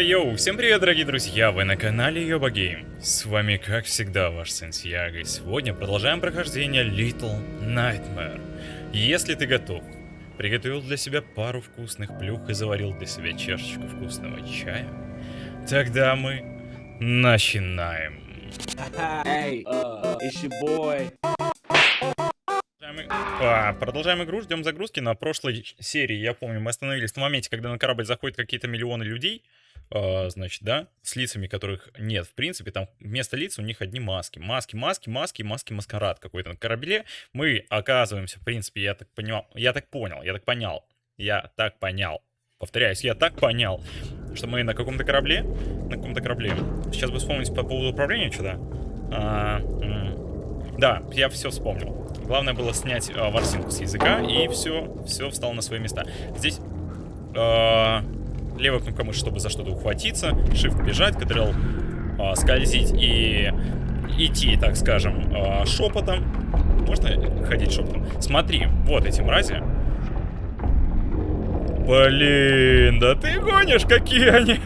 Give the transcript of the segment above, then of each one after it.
Йоу, всем привет, дорогие друзья, вы на канале Йоба Гейм. С вами, как всегда, ваш Сантьяго, и сегодня продолжаем прохождение Little Nightmare. Если ты готов, приготовил для себя пару вкусных плюх и заварил для себя чашечку вкусного чая, тогда мы начинаем. Hey, uh, it's your boy. Продолжаем, а, продолжаем игру, ждем загрузки. На прошлой серии, я помню, мы остановились на моменте, когда на корабль заходят какие-то миллионы людей. А, значит, да, с лицами которых нет, в принципе, там вместо лиц у них одни маски. Маски, маски, маски, маски, маскарад какой-то на корабле. Мы оказываемся, в принципе, я так понял, я так понял, я так понял, я так понял. Повторяюсь, я так понял, что мы на каком-то корабле, на каком-то корабле. Сейчас бы вспомнить по поводу управления что-то. А, да, я все вспомнил. Главное было снять а, ворсинку с языка, и все, все встало на свои места. Здесь а, левая кнопка мыши, чтобы за что-то ухватиться, shift бежать, кадрил а, скользить и идти, так скажем, а, шепотом. Можно ходить шепотом? Смотри, вот эти мрази. Блин, да ты гонишь, какие они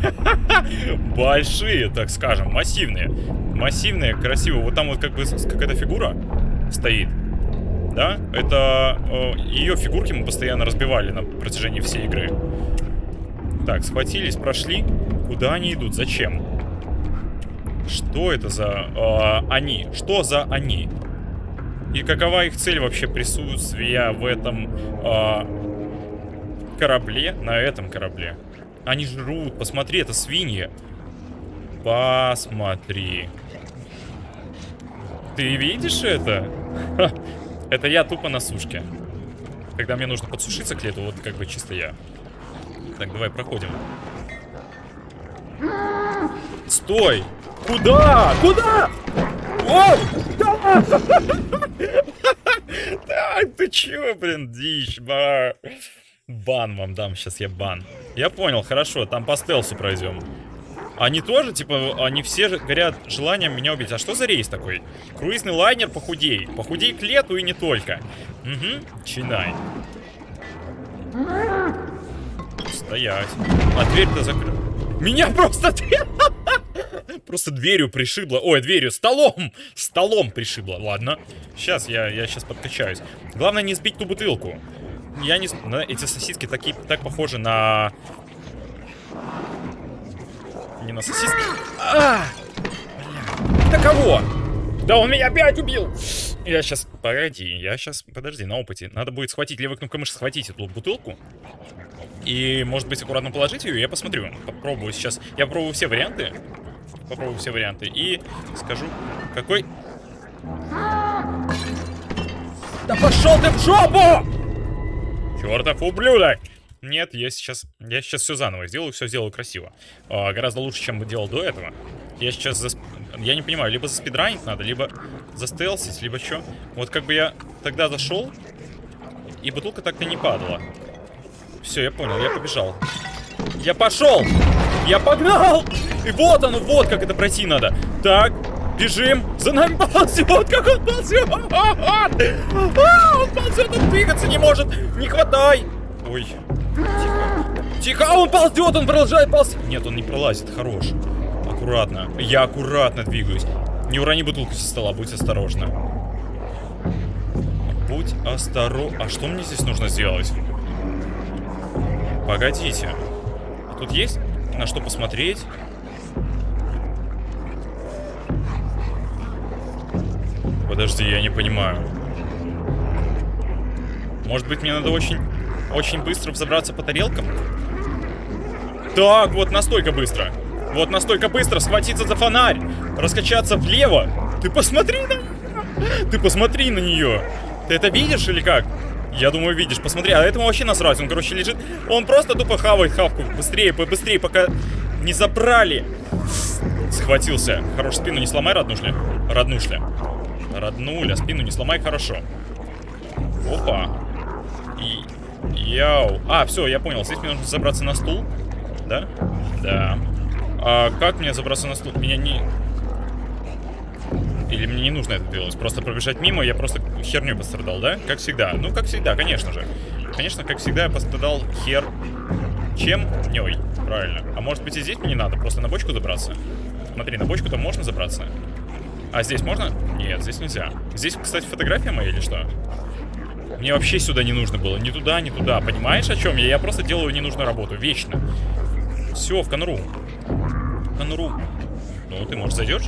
большие, так скажем, массивные. Массивные, красивые. Вот там вот как бы какая-то фигура стоит. Да? Это э, ее фигурки мы постоянно разбивали на протяжении всей игры. Так, схватились, прошли. Куда они идут? Зачем? Что это за э, они? Что за они? И какова их цель вообще присутствия в этом э, корабле? На этом корабле. Они жрут. Посмотри, это свиньи. Посмотри. Ты видишь это? Ха, Это я тупо на сушке. Когда мне нужно подсушиться к лету, вот как бы чисто я. Так, давай проходим. Стой! Куда? Куда? О! Да! Ты чё, блин, дичь, ба. Бан вам дам, сейчас я бан. Я понял, хорошо, там по стелсу пройдем. Они тоже, типа, они все горят желанием меня убить. А что за рейс такой? Круизный лайнер похудей. Похудей к лету и не только. Угу, чинай. Стоять. А дверь-то закрыта. Меня просто. Просто дверью пришибло. Ой, дверью, столом! Столом пришибло. Ладно. Сейчас, я, я сейчас подкачаюсь. Главное не сбить ту бутылку. Я не... Эти сосиски такие, так похожи на... Не на сосиски. А! Да кого? Да он меня опять убил! Я сейчас... Погоди, я сейчас... Подожди, на опыте. Надо будет схватить левой кнопкой мыши, схватить эту бутылку. И, может быть, аккуратно положить ее. Я посмотрю. Попробую сейчас. Я попробую все варианты. Попробую все варианты. И скажу, какой... Да пошел ты в жопу! Чертов ублюдок! Нет, я сейчас, я сейчас все заново сделаю, все сделаю красиво. А, гораздо лучше, чем делал до этого. Я сейчас, засп- я не понимаю, либо заспидранить надо, либо застелсить, либо что. Вот как бы я тогда зашел, и бутылка так-то не падала. Все, я понял, я побежал. Я пошел! Я погнал! И вот оно, вот как это пройти надо. Так, бежим. За нами ползет, как он ползет! А, он ползет, он двигаться не может. Не хватай. Ой, тихо. Тихо, а он ползет, он продолжает ползти. Нет, он не пролазит, хорош. Аккуратно. Я аккуратно двигаюсь. Не урони бутылку со стола, будь осторожна. Будь осторожна. А что мне здесь нужно сделать? Погодите. А тут есть на что посмотреть? Подожди, я не понимаю. Может быть, мне надо очень, очень быстро взобраться по тарелкам? Так, вот настолько быстро. Вот настолько быстро схватиться за фонарь, раскачаться влево. Ты посмотри на. Ты посмотри на нее. Ты это видишь или как? Я думаю, видишь. Посмотри, а этому вообще насрать. Он, короче, лежит. Он просто тупо хавает хавку. Быстрее, побыстрее, пока не забрали. Схватился. Хорош, спину не сломай, роднушля. Роднушля. Роднуля, спину не сломай, хорошо. Опа. И... Яу. А, все, я понял. Здесь мне нужно забраться на стул. Да? Да. А как мне забраться на стул? Меня не... Или мне не нужно это делать? Просто пробежать мимо, я просто херню пострадал, да? Как всегда. Ну, как всегда, конечно же. Конечно, как всегда, я пострадал хер... чем ней. Правильно. А может быть и здесь мне не надо, просто на бочку забраться? Смотри, на бочку-то можно забраться. А здесь можно? Нет, здесь нельзя. Здесь, кстати, фотография моя или что? Мне вообще сюда не нужно было. Ни туда, ни туда. Понимаешь, о чем я? Я просто делаю ненужную работу. Вечно. Все, в конуру. В конуру. Ну, ты, может, зайдешь?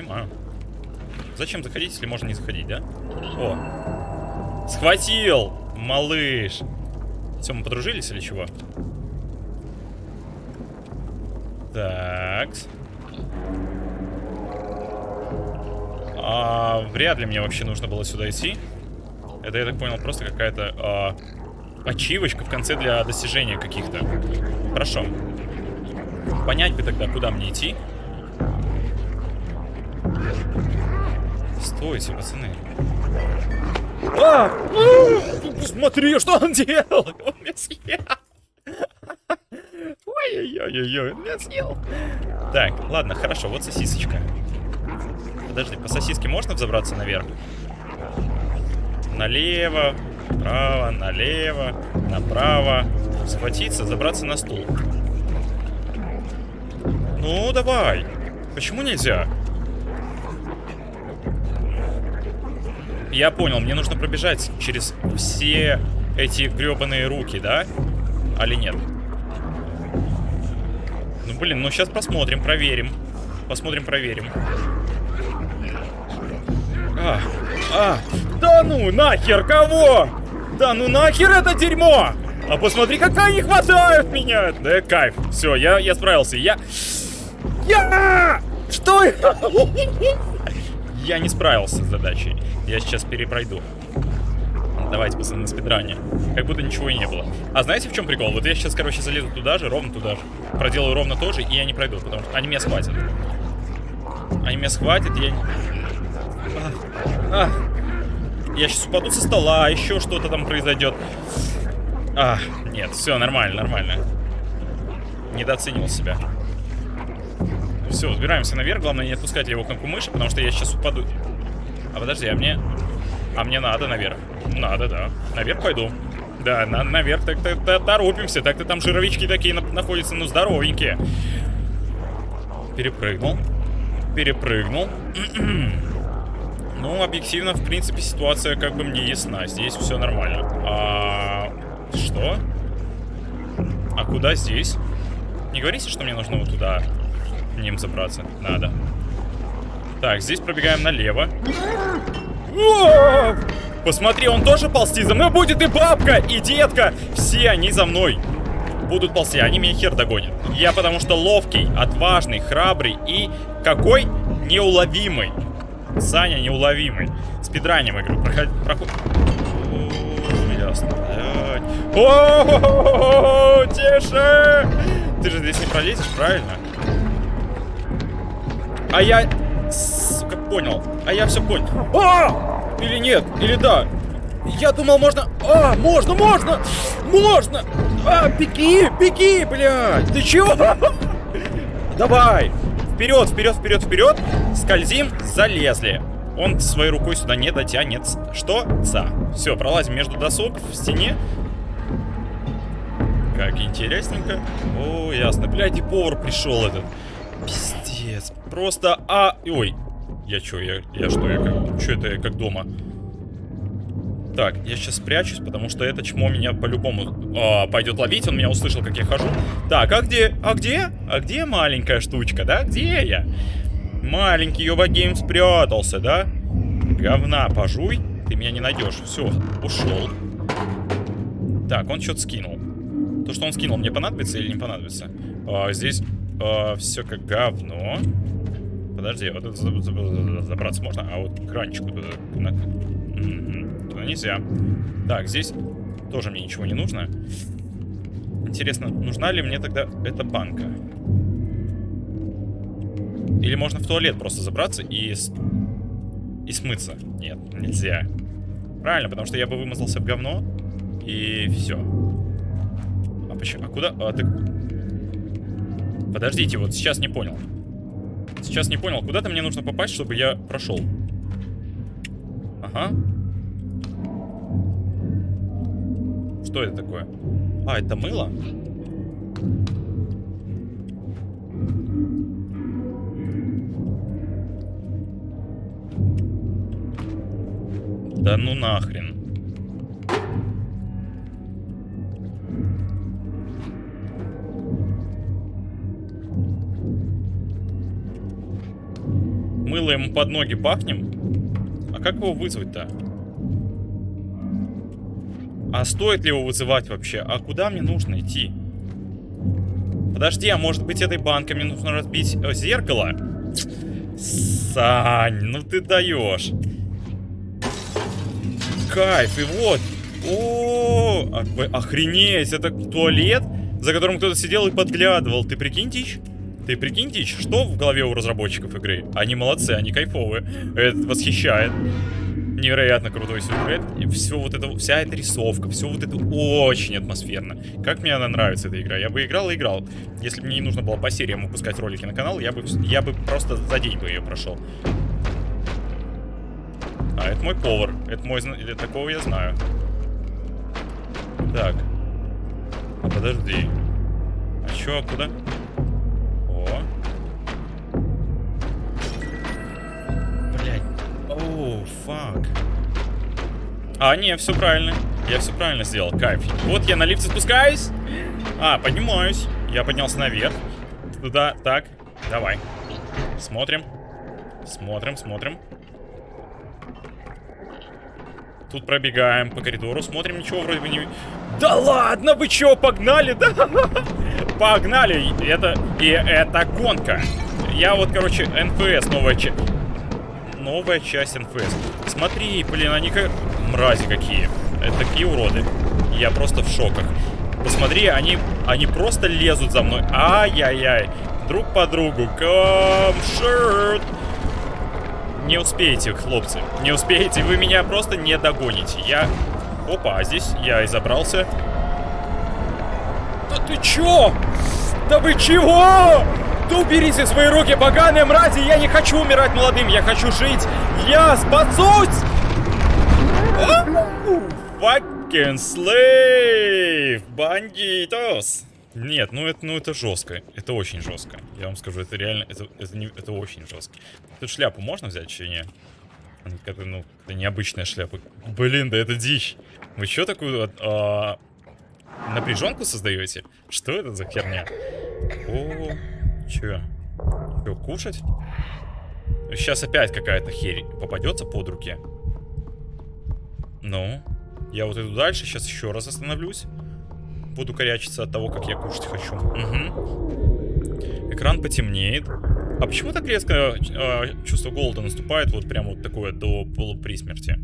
Понимаю. Зачем заходить, если можно не заходить, да? О. Схватил! Малыш. Все, мы подружились или чего? Так. А, вряд ли мне вообще нужно было сюда идти. Это, я так понял, просто какая-то а, ачивочка в конце для достижения каких-то. Хорошо. Понять бы тогда, куда мне идти. Стойте, пацаны. А! А! Смотри, что он делал! Он меня съел! Ой-ой-ой-ой, он меня съел! Так, ладно, хорошо, вот сосисочка. Подожди, по сосиске можно взобраться наверх? Налево, направо, налево, направо. Схватиться, забраться на стул. Ну, давай. Почему нельзя? Я понял, мне нужно пробежать через все эти гребаные руки, да? Али нет? Ну, блин, ну сейчас посмотрим, проверим. Посмотрим, проверим. А, а, да ну нахер, кого? Да ну нахер это дерьмо! А посмотри, какая не хватает меня! Да кайф, все, я, я справился, я... Я! Что? Я не справился с задачей. Я сейчас перепройду. Давайте, пацаны, на спидране. Как будто ничего и не было. А знаете, в чем прикол? Вот я сейчас, короче, залезу туда же, ровно туда же. Проделаю ровно то же, и я не пройду, потому что они меня схватят. Они меня схватят, я... А, а. Я сейчас упаду со стола, еще что-то там произойдет. А, нет, все, нормально, нормально. Недооценил себя. Все, взбираемся наверх. Главное не отпускать его кнопку мыши, потому что я сейчас упаду. А подожди, а мне... А мне надо наверх. Надо, да. Наверх пойду. Да, на наверх так-то -то торопимся. Так-то там жировички такие на находятся, ну, здоровенькие. Перепрыгнул. Перепрыгнул. ну, объективно, в принципе, ситуация как бы мне ясна. Здесь все нормально. А... Что? А куда здесь? Не говорите, что мне нужно вот туда ним забраться. Надо. Так, здесь пробегаем налево. Посмотри, он тоже ползти за мной будет и бабка, и детка. Все они за мной будут ползти, они меня хер догонят. Я потому что ловкий, отважный, храбрый и какой неуловимый. Саня неуловимый. Спидраним игру. Проход... Проход... Ясно. О, тише! Ты же здесь не пролезешь, правильно? А я, сука, понял. А я все понял. А! Или нет, или да. Я думал, можно... А, можно, можно! Можно! А, беги, беги, блядь! Ты чего? Давай! Вперед, вперед, вперед, вперед! Скользим, залезли. Он своей рукой сюда не дотянет. Что? За. Все, пролазим между досок в стене. Как интересненько. О, ясно. Блядь, и повар пришел этот. Пиздец. Просто, а... Ой. Я чё, я, я что, я как... Чё это я как дома? Так, я сейчас спрячусь, потому что это чмо меня по-любому а, пойдет ловить. Он меня услышал, как я хожу. Так, а где? А где? А где маленькая штучка, да? Где я? Маленький Йоба Гейм спрятался, да? Говна пожуй. Ты меня не найдешь. Все, ушел. Так, он что-то скинул. То, что он скинул, мне понадобится или не понадобится? А, здесь а, все как говно. Подожди, вот забраться можно, а вот кранчику туда... На... Туда нельзя. Так, здесь тоже мне ничего не нужно. Интересно, нужна ли мне тогда эта банка? Или можно в туалет просто забраться и... И смыться? Нет, нельзя. Правильно, потому что я бы вымазался в говно. И все. А почему? А куда? А, ты... Подождите, вот сейчас не понял. Сейчас не понял, куда-то мне нужно попасть, чтобы я прошел. Ага. Что это такое? А, это мыло? Да ну нахрен. Мыло ему под ноги пахнем? А как его вызвать-то? А стоит ли его вызывать вообще? А куда мне нужно идти? Подожди, а может быть этой банкой мне нужно разбить э, зеркало? Сань, ну ты даешь. Кайф, и вот. О, -о, -о охренеть, это туалет, за которым кто-то сидел и подглядывал. Ты прикинь, Дичь? Ты прикинь, Дичь, что в голове у разработчиков игры? Они молодцы, они кайфовые. Это восхищает невероятно крутой сюжет. И все вот это, вся эта рисовка, все вот это очень атмосферно. Как мне она нравится, эта игра. Я бы играл и играл. Если бы мне не нужно было по сериям выпускать ролики на канал, я бы, я бы просто за день бы ее прошел. А, это мой повар. Это мой... Такого я знаю. Так. А подожди. А чё, куда? О. Оу, фак. А, не, все правильно. Я все правильно сделал. Кайф. Вот я на лифте спускаюсь. А, поднимаюсь. Я поднялся наверх. Туда, так. Давай. Смотрим. Смотрим, смотрим. Тут пробегаем по коридору, смотрим, ничего вроде бы не... Да ладно, вы чё, погнали, да? Погнали, это... И это гонка. Я вот, короче, НФС новая часть новая часть НФС. Смотри, блин, они как... Мрази какие. Это такие уроды. Я просто в шоках. Посмотри, они, они просто лезут за мной. Ай-яй-яй. Друг по другу. Камшерт. Не успеете, хлопцы. Не успеете. Вы меня просто не догоните. Я... Опа, а здесь я и забрался. Ты чё? Да вы чего? Да уберите свои руки, поганые мрази! Я не хочу умирать молодым, я хочу жить! Я спасусь! Fucking slave! Бандитос! Нет, ну это, ну это жестко. Это очень жестко. Я вам скажу, это реально, это, это, не, это очень жестко. Тут шляпу можно взять, или нет? Это, ну, это необычная шляпа. Блин, да это дичь. Вы что такую а, напряженку создаете? Что это за херня? О, Че? Че, кушать? Сейчас опять какая-то херь попадется под руки. Ну, я вот иду дальше, сейчас еще раз остановлюсь. Буду корячиться от того, как я кушать хочу. Угу. Экран потемнеет. А почему так резко э, чувство голода наступает вот прям вот такое до полуприсмерти?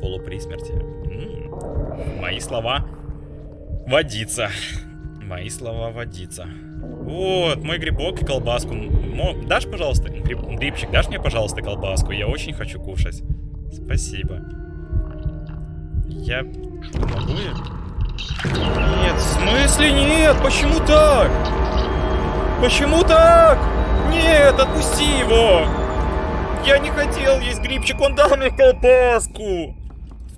Полуприсмерти. М -м. Мои слова водиться. Мои слова водиться. Вот, мой грибок и колбаску. Мо... Дашь, пожалуйста, гриб... грибчик, дашь мне, пожалуйста, колбаску? Я очень хочу кушать. Спасибо. Я... Могу я? Нет, в смысле нет? Почему так? Почему так? Нет, отпусти его! Я не хотел есть грибчик, он дал мне колбаску!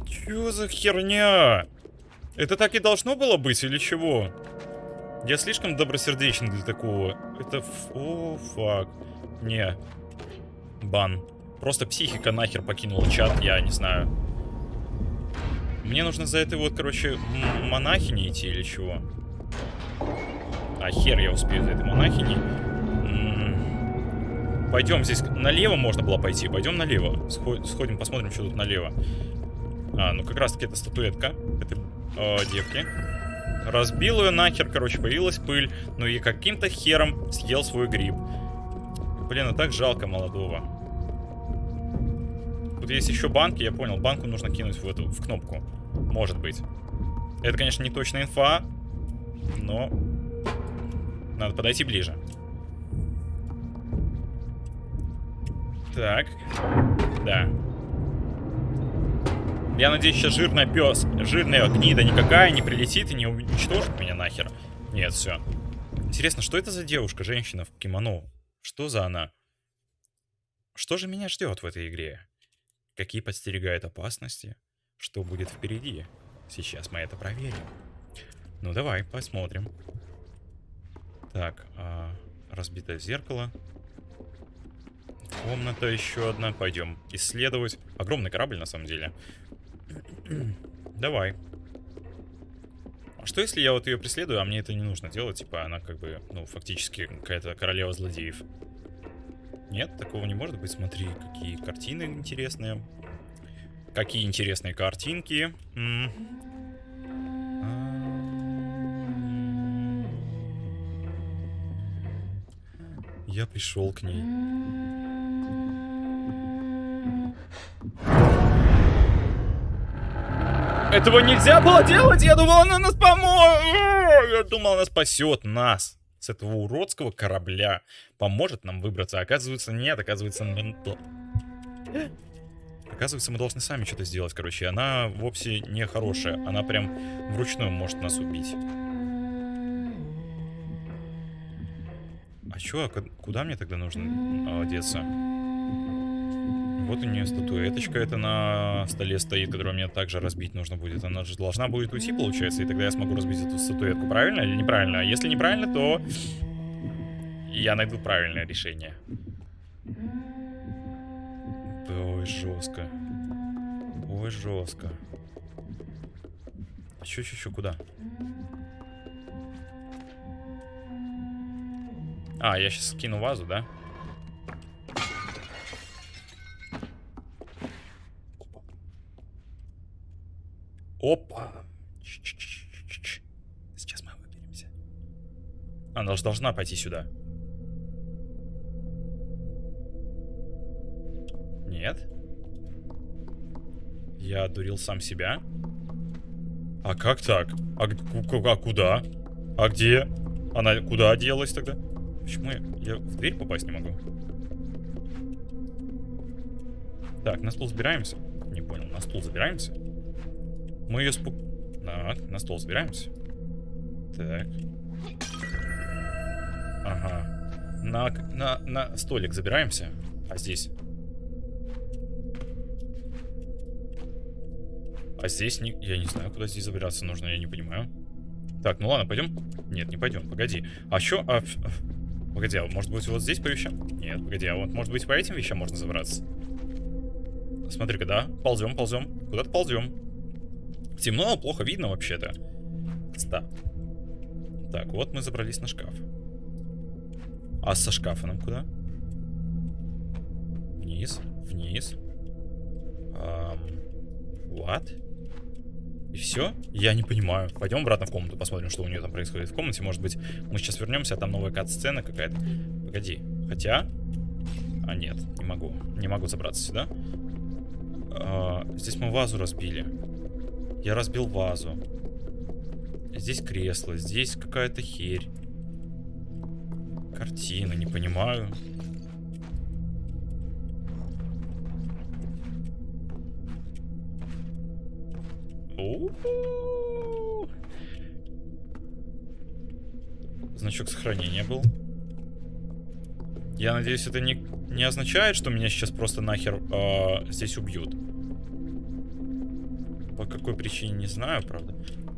Чё за херня? Это так и должно было быть или чего? Я слишком добросердечен для такого. Это... О, фак. Не. Бан. Просто психика нахер покинула чат, я не знаю. Мне нужно за этой вот, короче, монахини идти или чего? А хер я успею за этой монахини. Пойдем, здесь налево можно было пойти. Пойдем налево. Сходим, посмотрим, что тут налево. А, ну как раз таки это статуэтка этой э, девки. Разбил ее нахер, короче, появилась пыль. Ну и каким-то хером съел свой гриб. Блин, а так жалко молодого. Тут есть еще банки, я понял. Банку нужно кинуть в эту, в кнопку. Может быть. Это, конечно, не точная инфа. Но... Надо подойти ближе. Так. Да. Я надеюсь, сейчас жирная пес, жирная гнида никакая не прилетит и не уничтожит меня нахер. Нет, все. Интересно, что это за девушка, женщина в кимоно? Что за она? Что же меня ждет в этой игре? Какие подстерегают опасности? Что будет впереди? Сейчас мы это проверим. Ну, давай, посмотрим. Так, а, разбитое зеркало. Комната еще одна. Пойдем исследовать. Огромный корабль, на самом деле. Давай. А что если я вот ее преследую, а мне это не нужно делать? Типа она как бы, ну, фактически какая-то королева злодеев. Нет, такого не может быть. Смотри, какие картины интересные. Какие интересные картинки. М Я пришел к ней. Этого нельзя было делать! Я думал, она нас поможет! Я думал, она спасет нас с этого уродского корабля. Поможет нам выбраться. оказывается, нет. Оказывается, Оказывается, мы должны сами что-то сделать, короче. Она вовсе не хорошая. Она прям вручную может нас убить. А чё, а куда мне тогда нужно одеться? Вот у нее статуэточка это на столе стоит, которую мне также разбить нужно будет. Она же должна будет уйти, получается, и тогда я смогу разбить эту статуэтку. Правильно или неправильно? А если неправильно, то я найду правильное решение. Ой, жестко. Ой, жестко. Чё, чё, чё, куда? А, я сейчас скину вазу, да? Опа. Сейчас мы выберемся. Она же должна пойти сюда. Нет. Я дурил сам себя. А как так? А, а куда? А где? Она куда делась тогда? Почему я, я в дверь попасть не могу? Так, на стол забираемся. Не понял, на стол забираемся? Мы ее спу... Так, на стол забираемся. Так. Ага. На, на, на столик забираемся. А здесь? А здесь не... Я не знаю, куда здесь забираться нужно, я не понимаю. Так, ну ладно, пойдем? Нет, не пойдем, погоди. А что? А... Погоди, а может быть вот здесь по вещам? Нет, погоди, а вот может быть по этим вещам можно забраться? Смотри-ка, да? Ползем, ползем. Куда-то ползем. Темно, плохо видно вообще-то. Да. Так, вот мы забрались на шкаф. А со шкафа нам куда? Вниз, вниз. Um, what? И все? Я не понимаю. Пойдем обратно в комнату, посмотрим, что у нее там происходит в комнате. Может быть, мы сейчас вернемся, а там новая кат-сцена какая-то. Погоди. Хотя... А, нет, не могу. Не могу забраться сюда. А, здесь мы вазу разбили. Я разбил вазу. Здесь кресло, здесь какая-то херь. Картина, не понимаю. Значок сохранения был. Я надеюсь, это не, не означает, что меня сейчас просто нахер э, здесь убьют. По какой причине, не знаю, правда.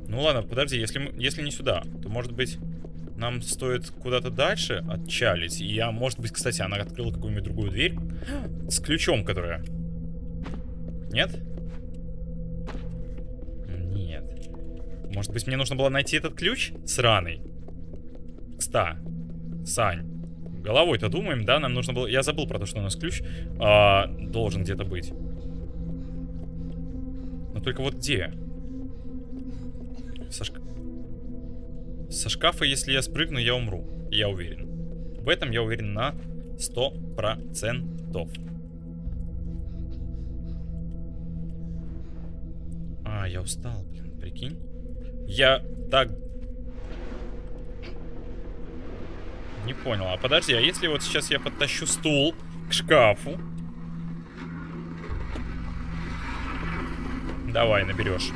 Ну ладно, подожди, если, мы, если не сюда, то может быть нам стоит куда-то дальше отчалить. И я, может быть, кстати, она открыла какую-нибудь другую дверь с ключом, которая... Нет? Может быть, мне нужно было найти этот ключ? Сраный. Ста. Сань. Головой-то думаем, да? Нам нужно было... Я забыл про то, что у нас ключ а, должен где-то быть. Только вот где? Со, шка... Со шкафа, если я спрыгну, я умру. Я уверен. В этом я уверен на 100%. А, я устал, блин, прикинь. Я так... Не понял. А подожди, а если вот сейчас я подтащу стул к шкафу? Давай, наберешь.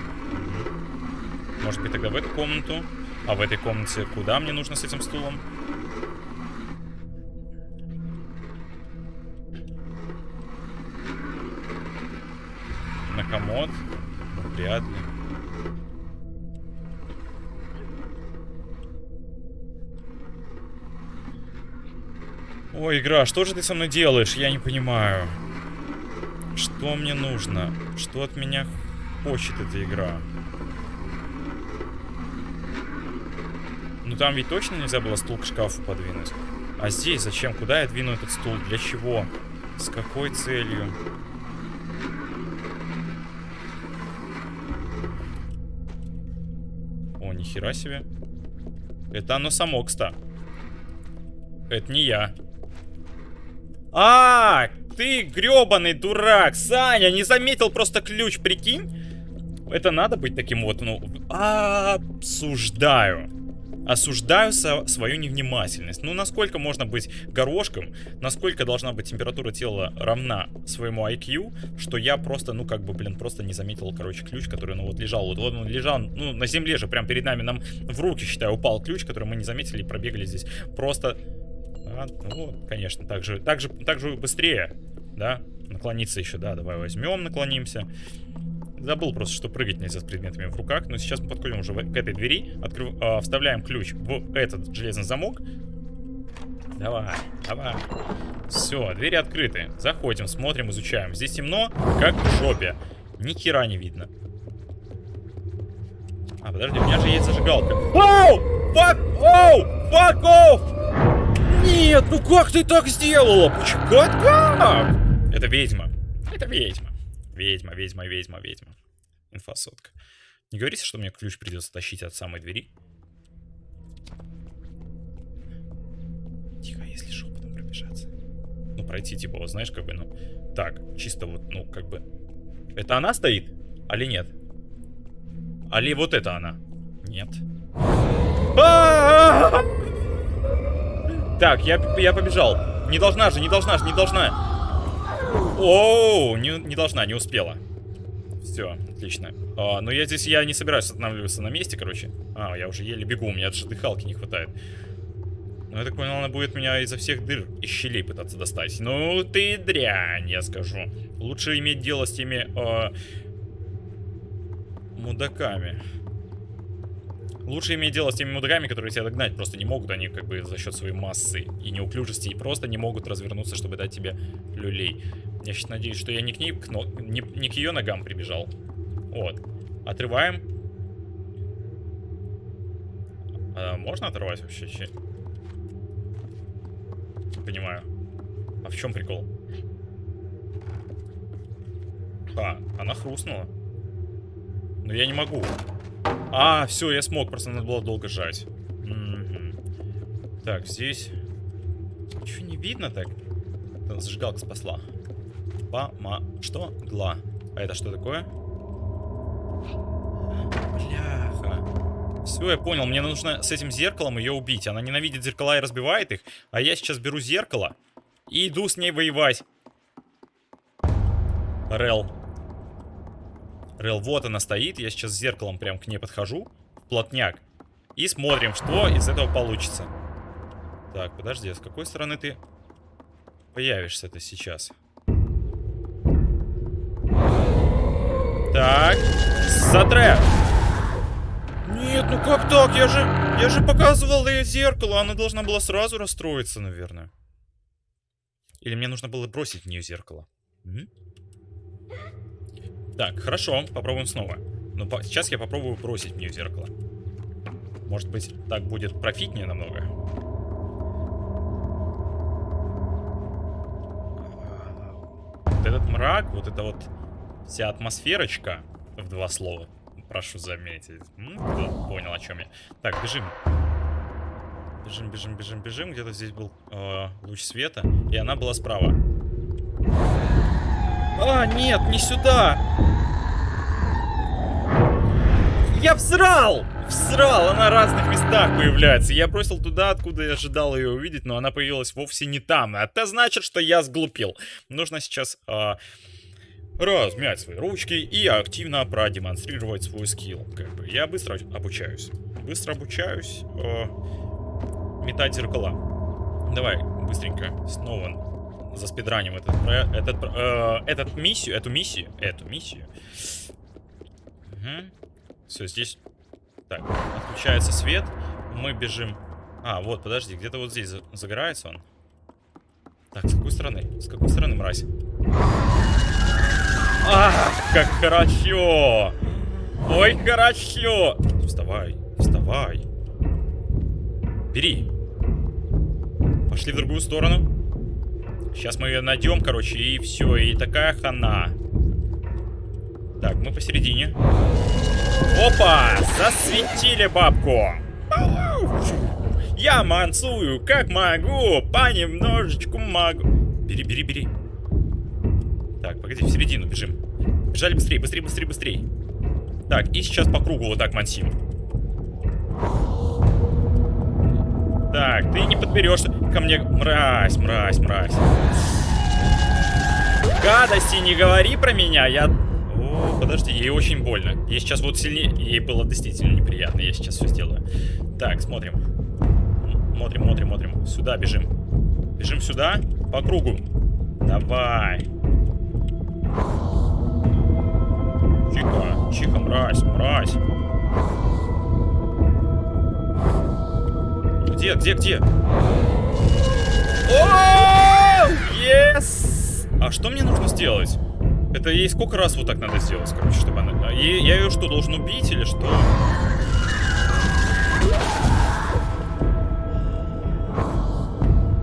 Может быть, тогда в эту комнату? А в этой комнате куда мне нужно с этим стулом? На комод? Ну, вряд ли. Ой, игра, что же ты со мной делаешь? Я не понимаю. Что мне нужно? Что от меня хочет эта игра? Ну там ведь точно нельзя было стул к шкафу подвинуть. А здесь зачем? Куда я двину этот стул? Для чего? С какой целью? О, нихера себе. Это оно само, кстати. Это не я. А, ты гребаный дурак, Саня, не заметил просто ключ, прикинь? Это надо быть таким вот, ну, осуждаю. Осуждаю свою невнимательность. Ну, насколько можно быть горошком, насколько должна быть температура тела равна своему IQ, что я просто, ну, как бы, блин, просто не заметил, короче, ключ, который, ну, вот лежал, вот, вот он лежал, ну, на земле же, прям перед нами, нам в руки, считаю, упал ключ, который мы не заметили и пробегали здесь. Просто, а, ну, конечно, так же, так же, так же быстрее, да, наклониться еще, да, давай возьмем, наклонимся. Забыл просто, что прыгать нельзя с предметами в руках. Но сейчас мы подходим уже к этой двери. Открыв... Э, вставляем ключ в этот железный замок. Давай, давай. Все, двери открыты. Заходим, смотрим, изучаем. Здесь темно, как в жопе. Ни хера не видно. А, подожди, у меня же есть зажигалка. Оу! Fuck! Оу! Fuck off! Нет, ну как ты так сделала? Почему? Как? Это ведьма. Это ведьма. Ведьма, ведьма, ведьма, ведьма. Инфосотка. Не говорите, что мне ключ придется тащить от самой двери. Тихо, если шепотом пробежаться. Ну, пройти, типа, вот знаешь, как бы, ну... Так, чисто вот, ну, как бы... Это она стоит? Али нет? Али вот это она? Нет. Так, я, я побежал. Не должна же, не должна же, не должна. Оу, не, не должна, не успела. Все, отлично. А, но я здесь, я не собираюсь останавливаться на месте, короче. А, я уже еле бегу, у меня даже дыхалки не хватает. Ну, я так понял, она будет меня изо всех дыр и щелей пытаться достать. Ну, ты дрянь, я скажу. Лучше иметь дело с теми э, мудаками. Лучше иметь дело с теми мудаками, которые тебя догнать просто не могут. Они как бы за счет своей массы и неуклюжести и просто не могут развернуться, чтобы дать тебе люлей. Я сейчас надеюсь, что я не к ней, но, не, не к ее ногам прибежал. Вот. Отрываем. А, можно оторвать вообще? Понимаю. А в чем прикол? А, она хрустнула. Но я не могу. А, все, я смог, просто надо было долго жать. Угу. Так, здесь... Ничего не видно так? Зажигалка спасла. Пама... Что? Гла. А это что такое? Бляха. Все, я понял. Мне нужно с этим зеркалом ее убить. Она ненавидит зеркала и разбивает их. А я сейчас беру зеркало и иду с ней воевать. Рел. Рел, вот она стоит. Я сейчас зеркалом прям к ней подхожу. Плотняк. И смотрим, что из этого получится. Так, подожди, а с какой стороны ты появишься-то сейчас? Так, затре. Нет, ну как так? Я же, я же показывал ей зеркало. Она должна была сразу расстроиться, наверное. Или мне нужно было бросить в нее зеркало. Угу. Так, хорошо, попробуем снова. Но по сейчас я попробую бросить в нее зеркало. Может быть, так будет профитнее намного. Вот этот мрак, вот это вот вся атмосферочка в два слова. Прошу заметить. Ну, понял, о чем я. Так, бежим. Бежим, бежим, бежим, бежим. Где-то здесь был э, луч света. И она была справа. А, нет, не сюда! Я всрал! Всрал! Она в разных местах появляется. Я бросил туда, откуда я ожидал ее увидеть, но она появилась вовсе не там. Это значит, что я сглупил. Нужно сейчас... Э, размять свои ручки и активно продемонстрировать свой скилл. Как бы. Я быстро обучаюсь. Быстро обучаюсь э, метать зеркала. Давай, быстренько, снова заспидраним этот, этот, э, этот миссию, эту миссию, эту миссию. Угу. Все, здесь... Так, отключается свет. Мы бежим... А, вот, подожди, где-то вот здесь загорается он. Так, с какой стороны? С какой стороны, мразь? Ах, как хорошо! Ой, хорошо! Вставай, вставай. Бери. Пошли в другую сторону. Сейчас мы ее найдем, короче, и все. И такая хана. Так, мы посередине. Опа! Засветили бабку! Я мансую, как могу, понемножечку могу. Бери, бери, бери. Так, погоди, в середину бежим. Бежали быстрее, быстрее, быстрее, быстрее. Так, и сейчас по кругу вот так мансим. Так, ты не подберешься ко мне. Мразь, мразь, мразь. Гадости не говори про меня, я... О, подожди, ей очень больно. Ей сейчас вот сильнее... Ей было действительно неприятно, я сейчас все сделаю. Так, смотрим. Смотрим, смотрим, смотрим. Сюда бежим. Бежим сюда, по кругу. Давай. Тихо, тихо, мразь, мразь. Где, где, где? О, yes! А что мне нужно сделать? Это ей сколько раз вот так надо сделать, короче, чтобы она... Ей- я ее что, должен убить или что?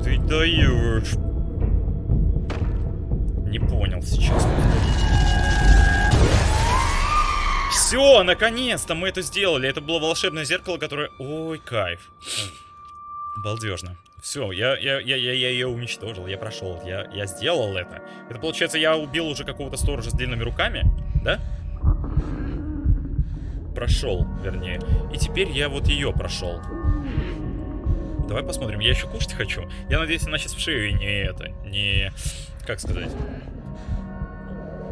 Ты даешь. Не понял сейчас. Все, наконец-то мы это сделали. Это было волшебное зеркало, которое... Ой, кайф. Балдежно. Все, я, я, я, я, я ее уничтожил, я прошел, я, я сделал это. Это получается, я убил уже какого-то сторожа с длинными руками, да? Прошел, вернее. И теперь я вот ее прошел. Давай посмотрим, я еще кушать хочу. Я надеюсь, она сейчас в шею не это, не... Как сказать?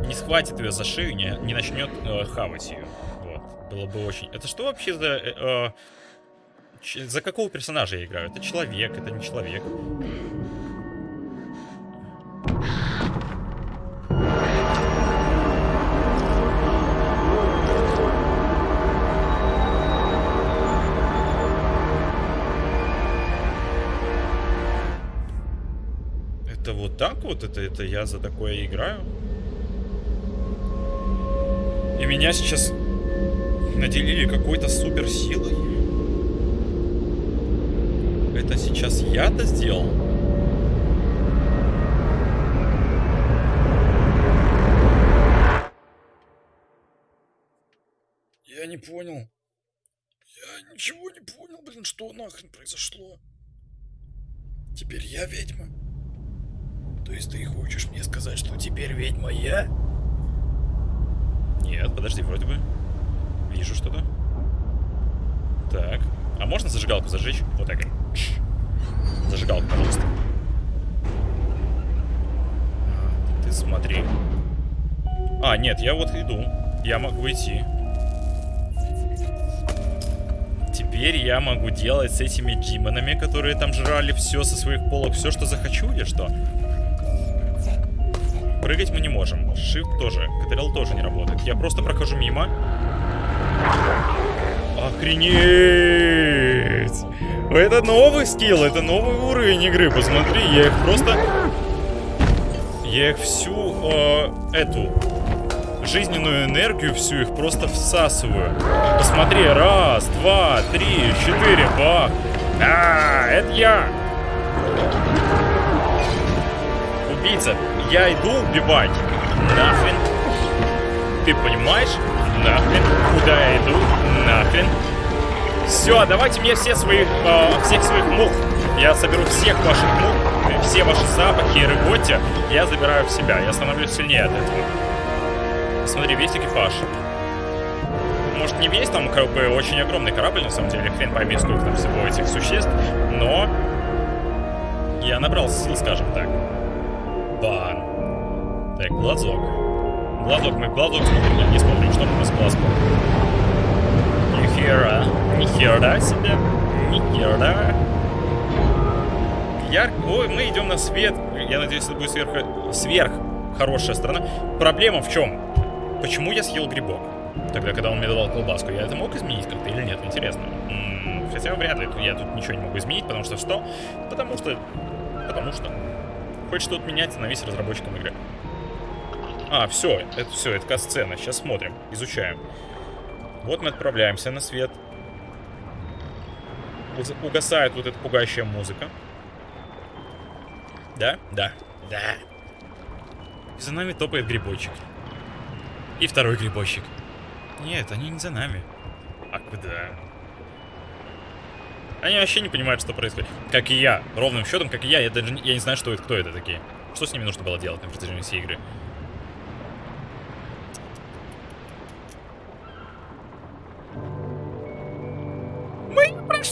Не схватит ее за шею, не, не начнет э, хавать ее. Вот. Было бы очень... Это что вообще за... э, э, За какого персонажа я играю? Это человек, это не человек. Это вот так вот? Это, это я за такое играю? И меня сейчас наделили какой-то суперсилой? Это сейчас я-то сделал? Я не понял. Я ничего не понял, блин, что нахрен произошло. Теперь я ведьма? То есть ты хочешь мне сказать, что теперь ведьма я? Нет, подожди, вроде бы. Вижу что-то. Так. А можно зажигалку зажечь? Вот так. Зажигалку, пожалуйста. А, Ты смотри. А, нет, я вот иду. Я могу идти. Теперь я могу делать с этими демонами, которые там жрали все со своих полок, все, что захочу или что? Прыгать мы не можем. Shift тоже. КТРЛ тоже не работает. Я просто прохожу мимо. Охренеть! Это новый скилл, это новый уровень игры. Посмотри, я их просто... Я их всю э, эту жизненную энергию, всю их просто всасываю. Посмотри, раз, два, три, четыре, бах. А, это я. Убийца, я иду убивать. Нахрен. Ты понимаешь? Нахрен. Куда я иду? Нахрен. Все, давайте мне все свои, э, всех своих мух. Я соберу всех ваших мух, э, все ваши запахи и рыготи, я забираю в себя. Я становлюсь сильнее от этого. Смотри, весь экипаж. Может не весь, там как бы очень огромный корабль, на самом деле, хрен пойми, сколько там всего этих существ, но я набрал сил, скажем так. Бан. Так, глазок. Глазок, мы глазок смотрим, не смотрим, что мы с глазком. Ни хера, ни хера себе, ни хера. Ой, мы идем на свет. Я надеюсь, это будет сверх... сверх хорошая сторона. Проблема в чем? Почему я съел грибок? Тогда, когда он мне давал колбаску, я это мог изменить как-то или нет? Интересно. М, Хотя вряд ли. Я тут ничего не могу изменить, потому что что? Потому что... Потому что... Хочет что-то менять, становись разработчиком игры. А, все, это все, это касцена. Сейчас смотрим, изучаем. Вот мы отправляемся на свет. Угасает вот эта пугающая музыка. Да? Да. Да. И за нами топает грибочек. И второй грибочек. Нет, они не за нами. А куда? Они вообще не понимают, что происходит. Как и я. Ровным счетом, как и я, я даже не- я не знаю, что это, кто это такие. Что с ними нужно было делать на протяжении всей игры?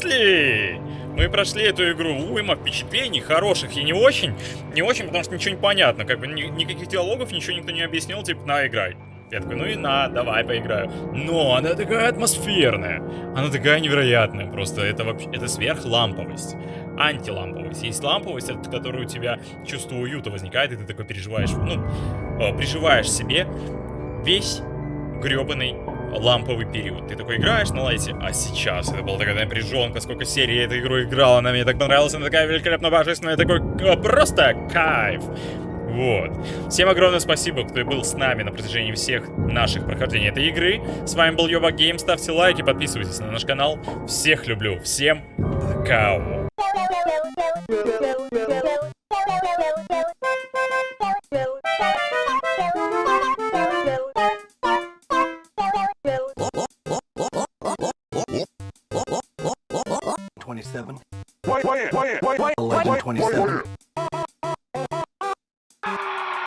Прошли! Мы прошли эту игру. Уйма впечатлений хороших и не очень. Не очень, потому что ничего не понятно. Как бы ни- никаких диалогов, ничего никто не объяснил. Типа, на, играй. Я такой, ну и на, давай поиграю. Но она такая атмосферная. Она такая невероятная. Просто это вообще, это сверхламповость. Антиламповость. Есть ламповость, от которой у тебя чувство уюта возникает, и ты такой переживаешь, ну, э, приживаешь себе весь гребаный ламповый период. Ты такой играешь на лайте, а сейчас это была такая напряженка, сколько серий я эту игру играла, она мне так понравилась, она такая великолепно божественная, такой э, просто кайф. Вот. Всем огромное спасибо, кто был с нами на протяжении всех наших прохождений этой игры. С вами был Йоба Гейм, ставьте лайки, подписывайтесь на наш канал. Всех люблю, всем пока. 27. Quiet, quiet, quiet, 1127.